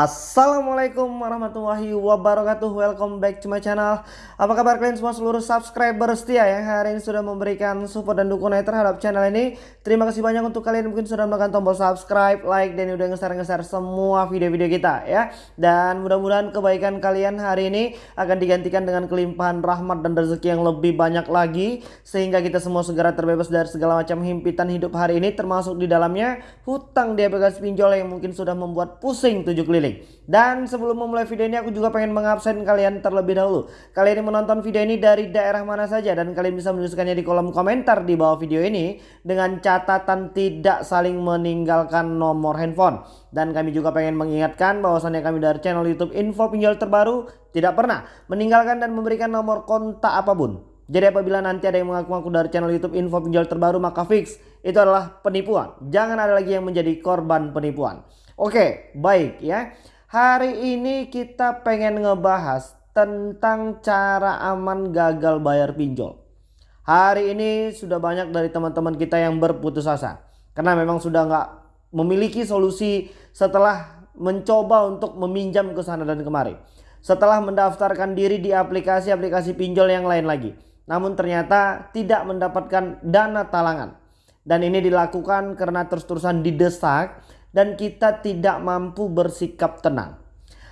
Assalamualaikum warahmatullahi wabarakatuh. Welcome back to my channel. Apa kabar kalian semua seluruh subscriber setia Yang hari ini sudah memberikan support dan dukungan terhadap channel ini? Terima kasih banyak untuk kalian mungkin sudah menekan tombol subscribe Like dan udah ngeser-ngeser semua video-video kita ya. Dan mudah-mudahan kebaikan kalian hari ini Akan digantikan dengan kelimpahan rahmat dan rezeki yang lebih banyak lagi Sehingga kita semua segera terbebas dari segala macam himpitan hidup hari ini Termasuk di dalamnya hutang di aplikasi pinjol yang mungkin sudah membuat pusing tujuh keliling Dan sebelum memulai video ini aku juga pengen mengabsen kalian terlebih dahulu. Kalian yang menonton video ini dari daerah mana saja dan kalian bisa menuliskannya di kolom komentar di bawah video ini dengan catatan tidak saling meninggalkan nomor handphone. Dan kami juga pengen mengingatkan bahwasannya kami dari channel YouTube Info Pinjol Terbaru tidak pernah meninggalkan dan memberikan nomor kontak apa pun. Jadi apabila nanti ada yang mengaku-ngaku dari channel YouTube info pinjol terbaru maka fix itu adalah penipuan. Jangan ada lagi yang menjadi korban penipuan. Oke, baik ya. Hari ini kita pengen ngebahas tentang cara aman gagal bayar pinjol. Hari ini sudah banyak dari teman-teman kita yang berputus asa. Karena memang sudah nggak memiliki solusi setelah mencoba untuk meminjam ke sana dan kemari. Setelah mendaftarkan diri di aplikasi-aplikasi pinjol yang lain lagi. Namun ternyata tidak mendapatkan dana talangan. Dan ini dilakukan karena terus-terusan didesak dan kita tidak mampu bersikap tenang.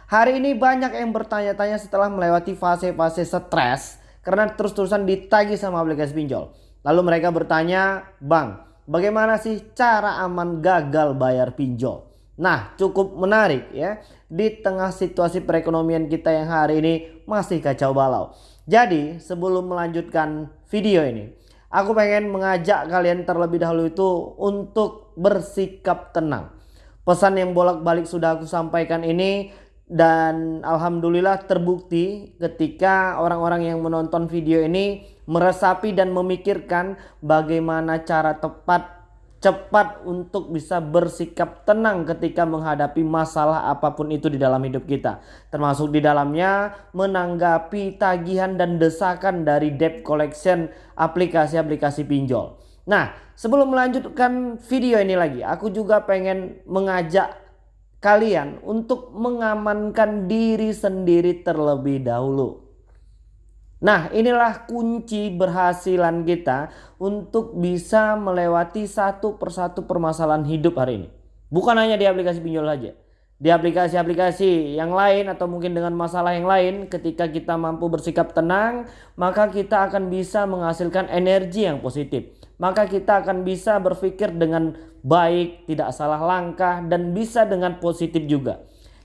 Hari ini banyak yang bertanya-tanya setelah melewati fase-fase stres karena terus-terusan ditagih sama aplikasi pinjol. Lalu mereka bertanya, Bang, bagaimana sih cara aman gagal bayar pinjol? Nah, cukup menarik ya di tengah situasi perekonomian kita yang hari ini masih kacau balau. Jadi, sebelum melanjutkan video ini, aku pengen mengajak kalian terlebih dahulu itu untuk bersikap tenang. Pesan yang bolak-balik sudah aku sampaikan ini dan alhamdulillah terbukti ketika orang-orang yang menonton video ini meresapi dan memikirkan bagaimana cara tepat cepat untuk bisa bersikap tenang ketika menghadapi masalah apa pun itu di dalam hidup kita. Termasuk di dalamnya menanggapi tagihan dan desakan dari debt collection aplikasi-aplikasi pinjol. Nah, sebelum melanjutkan video ini lagi, aku juga pengen mengajak kalian untuk mengamankan diri sendiri terlebih dahulu. Nah, inilah kunci berhasilan kita untuk bisa melewati satu persatu permasalahan hidup hari ini. Bukan hanya di aplikasi pinjol saja. Di aplikasi-aplikasi yang lain atau mungkin dengan masalah yang lain ketika kita mampu bersikap tenang maka kita akan bisa menghasilkan energi yang positif. Maka kita akan bisa berpikir dengan baik tidak salah langkah dan bisa dengan positif juga.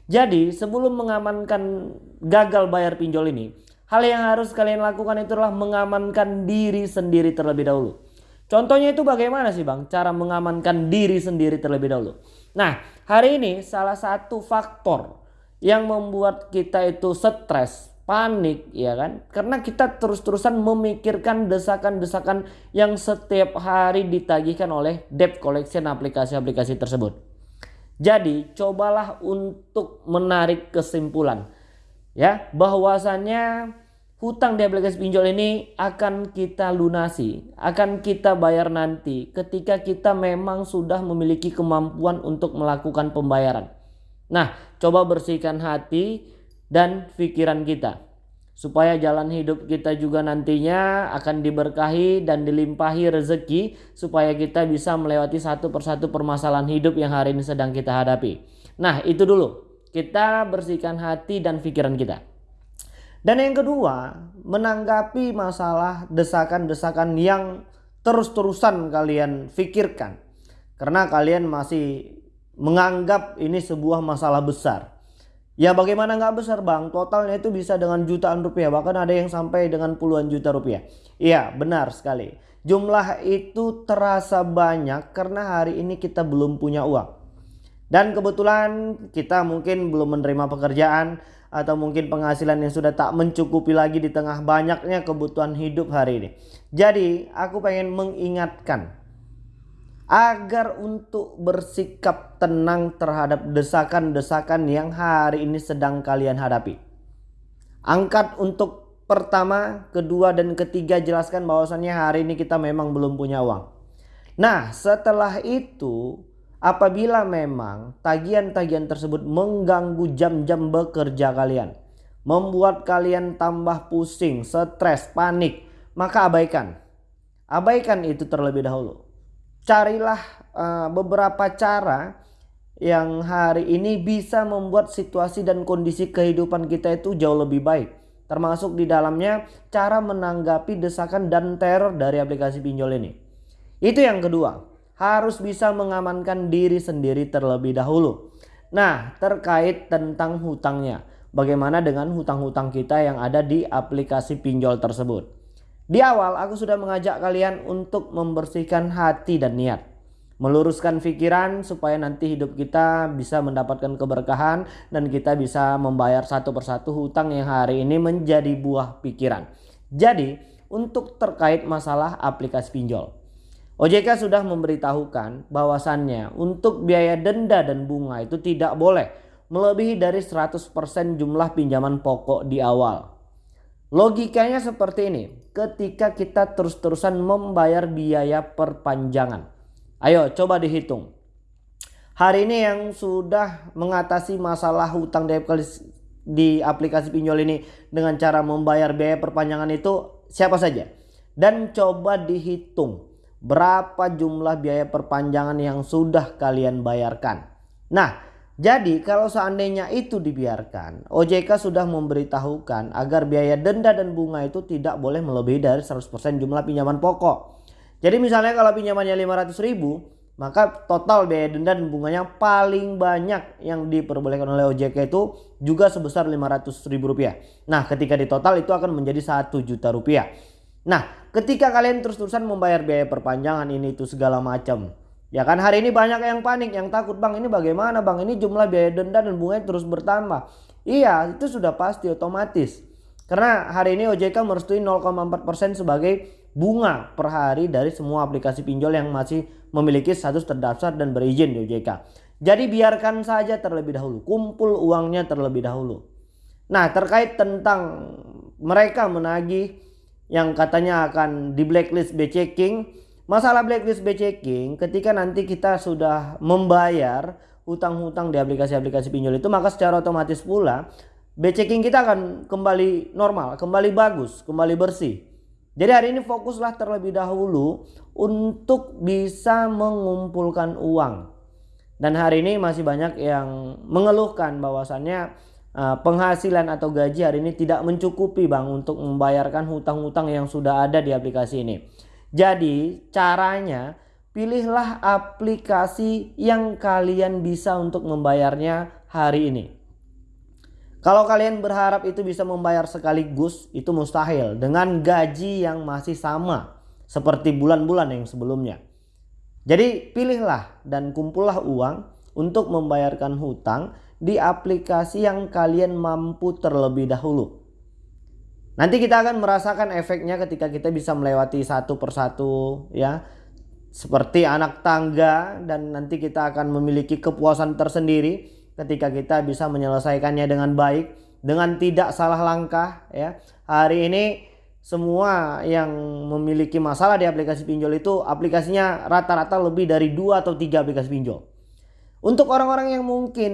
Jadi sebelum mengamankan gagal bayar pinjol ini hal yang harus kalian lakukan itu adalah mengamankan diri sendiri terlebih dahulu contohnya itu bagaimana sih bang cara mengamankan diri sendiri terlebih dahulu Nah, hari ini salah satu faktor yang membuat kita itu stres, panik, ya kan? Karena kita terus-terusan memikirkan desakan-desakan yang setiap hari ditagihkan oleh debt collection aplikasi-aplikasi tersebut. Jadi, cobalah untuk menarik kesimpulan ya, bahwasannya hutang di aplikasi pinjol ini akan kita lunasi, akan kita bayar nanti ketika kita memang sudah memiliki kemampuan untuk melakukan pembayaran. Nah, coba bersihkan hati dan pikiran kita supaya jalan hidup kita juga nantinya akan diberkahi dan dilimpahi rezeki supaya kita bisa melewati satu persatu permasalahan hidup yang hari ini sedang kita hadapi. Nah, itu dulu. Kita bersihkan hati dan pikiran kita. Dan yang kedua, menanggapi masalah desakan-desakan yang terus-terusan kalian pikirkan. Karena kalian masih menganggap ini sebuah masalah besar. Ya bagaimana nggak besar bang? Totalnya itu bisa dengan jutaan rupiah. Bahkan ada yang sampai dengan puluhan juta rupiah. Iya benar sekali. Jumlah itu terasa banyak karena hari ini kita belum punya uang. Dan kebetulan kita mungkin belum menerima pekerjaan atau mungkin penghasilan yang sudah tak mencukupi lagi di tengah banyaknya kebutuhan hidup hari ini. Jadi aku pengen mengingatkan agar untuk bersikap tenang terhadap desakan-desakan yang hari ini sedang kalian hadapi. Angkat untuk pertama, kedua dan ketiga jelaskan bahwasannya hari ini kita memang belum punya uang. Nah setelah itu apabila memang tagihan-tagihan tersebut mengganggu jam-jam bekerja kalian. Membuat kalian tambah pusing, stres, panik. Maka abaikan. Abaikan itu terlebih dahulu. Carilah uh, beberapa cara yang hari ini bisa membuat situasi dan kondisi kehidupan kita itu jauh lebih baik. Termasuk di dalamnya cara menanggapi desakan dan teror dari aplikasi pinjol ini. Itu yang kedua harus bisa mengamankan diri sendiri terlebih dahulu. Nah, terkait tentang hutangnya. Bagaimana dengan hutang-hutang kita yang ada di aplikasi pinjol tersebut? Di awal aku sudah mengajak kalian untuk membersihkan hati dan niat. Meluruskan pikiran supaya nanti hidup kita bisa mendapatkan keberkahan dan kita bisa membayar satu persatu hutang yang hari ini menjadi buah pikiran. Jadi untuk terkait masalah aplikasi pinjol. OJK sudah memberitahukan bahwasannya untuk biaya denda dan bunga itu tidak boleh melebihi dari 100% jumlah pinjaman pokok di awal. Logikanya seperti ini, ketika kita terus-terusan membayar biaya perpanjangan. Ayo coba dihitung. Hari ini yang sudah mengatasi masalah hutang di aplikasi pinjol ini dengan cara membayar biaya perpanjangan itu siapa saja? Dan coba dihitung berapa jumlah biaya perpanjangan yang sudah kalian bayarkan. Nah, jadi kalau seandainya itu dibiarkan, OJK sudah memberitahukan agar biaya denda dan bunga itu tidak boleh melebihi dari 100% jumlah pinjaman pokok. Jadi misalnya kalau pinjamannya 500 ribu, maka total biaya denda dan bunganya paling banyak yang diperbolehkan oleh OJK itu juga sebesar 500 ribu rupiah. Nah ketika di total itu akan menjadi 1 juta rupiah. Nah, ketika kalian terus-terusan membayar biaya perpanjangan ini itu segala macam. Ya kan hari ini banyak yang panik, yang takut, "Bang, ini bagaimana, Bang? Ini jumlah biaya denda dan bunganya terus bertambah." Iya, itu sudah pasti otomatis. Karena hari ini OJK merestui 0,4% sebagai bunga per hari dari semua aplikasi pinjol yang masih memiliki status terdaftar dan berizin di OJK. Jadi biarkan saja terlebih dahulu, kumpul uangnya terlebih dahulu. Nah, terkait tentang mereka menagih yang katanya akan di blacklist B checking. Masalah blacklist B checking ketika nanti kita sudah membayar hutang-hutang di aplikasi-aplikasi pinjol itu maka secara otomatis pula B checking kita akan kembali normal, kembali bagus, kembali bersih. Jadi hari ini fokuslah terlebih dahulu untuk bisa mengumpulkan uang. Dan hari ini masih banyak yang mengeluhkan bahwasannya Eh, penghasilan atau gaji hari ini tidak mencukupi bang untuk membayarkan hutang-hutang yang sudah ada di aplikasi ini. Jadi caranya pilihlah aplikasi yang kalian bisa untuk membayarnya hari ini. Kalau kalian berharap itu bisa membayar sekaligus itu mustahil dengan gaji yang masih sama seperti bulan-bulan yang sebelumnya. Jadi pilihlah dan kumpullah uang untuk membayarkan hutang di aplikasi yang kalian mampu terlebih dahulu. Nanti kita akan merasakan efeknya ketika kita bisa melewati satu persatu ya. Seperti anak tangga dan nanti kita akan memiliki kepuasan tersendiri ketika kita bisa menyelesaikannya dengan baik dengan tidak salah langkah ya. Hari ini semua yang memiliki masalah di aplikasi pinjol itu aplikasinya rata-rata lebih dari dua atau tiga aplikasi pinjol. Untuk orang-orang yang mungkin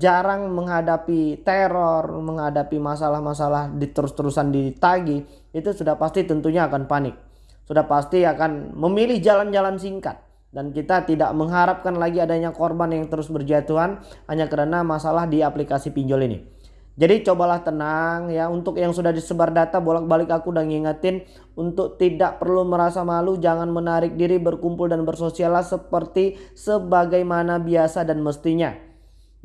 jarang menghadapi teror, menghadapi masalah-masalah terus-terusan ditagi, itu sudah pasti tentunya akan panik. Sudah pasti akan memilih jalan-jalan singkat. Dan kita tidak mengharapkan lagi adanya korban yang terus berjatuhan hanya karena masalah di aplikasi pinjol ini. Jadi cobalah tenang ya untuk yang sudah disebar data bolak-balik aku udah ngingetin untuk tidak perlu merasa malu jangan menarik diri berkumpul dan bersosialah seperti sebagaimana biasa dan mestinya.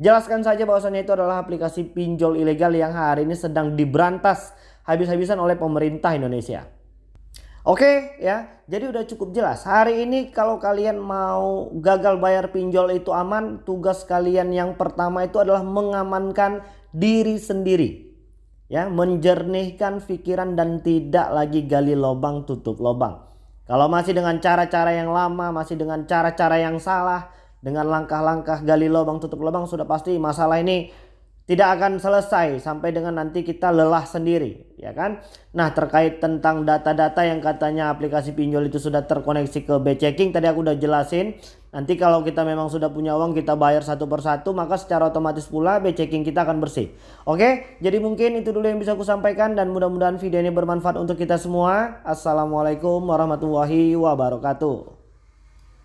Jelaskan saja bahwasannya itu adalah aplikasi pinjol ilegal yang hari ini sedang diberantas habis-habisan oleh pemerintah Indonesia. Oke ya, jadi udah cukup jelas. Hari ini kalau kalian mau gagal bayar pinjol itu aman, tugas kalian yang pertama itu adalah mengamankan diri sendiri. Ya, menjernihkan pikiran dan tidak lagi gali lubang tutup lubang. Kalau masih dengan cara-cara yang lama, masih dengan cara-cara yang salah, dengan langkah-langkah gali lubang tutup lubang sudah pasti masalah ini tidak akan selesai sampai dengan nanti kita lelah sendiri ya kan? Nah terkait tentang data-data yang katanya aplikasi pinjol itu sudah terkoneksi ke B checking tadi aku udah jelasin. Nanti kalau kita memang sudah punya uang kita bayar satu persatu maka secara otomatis pula B checking kita akan bersih. Oke? Jadi mungkin itu dulu yang bisa aku sampaikan dan mudah-mudahan video ini bermanfaat untuk kita semua. Assalamualaikum warahmatullahi wabarakatuh